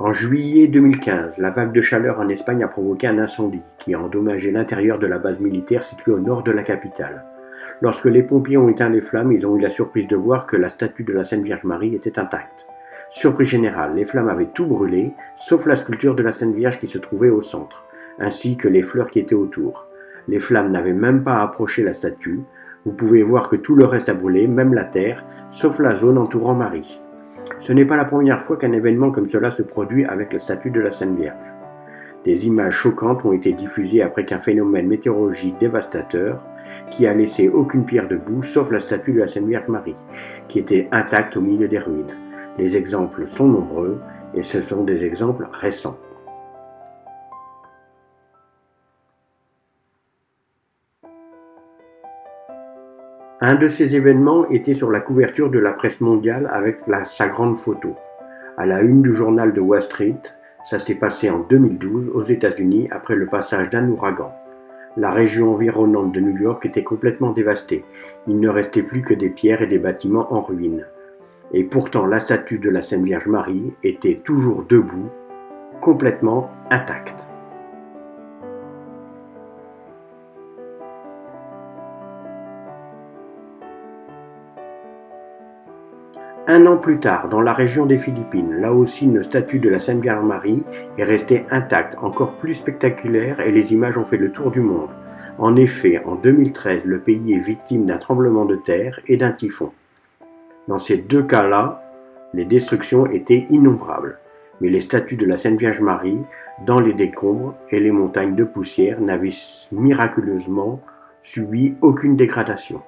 En juillet 2015, la vague de chaleur en Espagne a provoqué un incendie qui a endommagé l'intérieur de la base militaire située au nord de la capitale. Lorsque les pompiers ont éteint les flammes, ils ont eu la surprise de voir que la statue de la Sainte Vierge Marie était intacte. Surprise générale, les flammes avaient tout brûlé, sauf la sculpture de la Sainte Vierge qui se trouvait au centre, ainsi que les fleurs qui étaient autour. Les flammes n'avaient même pas approché la statue. Vous pouvez voir que tout le reste a brûlé, même la terre, sauf la zone entourant Marie. Ce n'est pas la première fois qu'un événement comme cela se produit avec la statue de la Sainte Vierge. Des images choquantes ont été diffusées après qu'un phénomène météorologique dévastateur, qui a laissé aucune pierre debout sauf la statue de la Sainte Vierge Marie, qui était intacte au milieu des ruines. Les exemples sont nombreux et ce sont des exemples récents. Un de ces événements était sur la couverture de la presse mondiale avec sa grande photo. À la une du journal de Wall Street, ça s'est passé en 2012 aux États-Unis après le passage d'un ouragan. La région environnante de New York était complètement dévastée. Il ne restait plus que des pierres et des bâtiments en ruine. Et pourtant la statue de la Sainte Vierge Marie était toujours debout, complètement intacte. Un an plus tard, dans la région des Philippines, là aussi une statue de la Sainte Vierge Marie est restée intacte, encore plus spectaculaire et les images ont fait le tour du monde. En effet, en 2013, le pays est victime d'un tremblement de terre et d'un typhon. Dans ces deux cas-là, les destructions étaient innombrables, mais les statues de la Sainte Vierge Marie, dans les décombres et les montagnes de poussière, n'avaient miraculeusement subi aucune dégradation.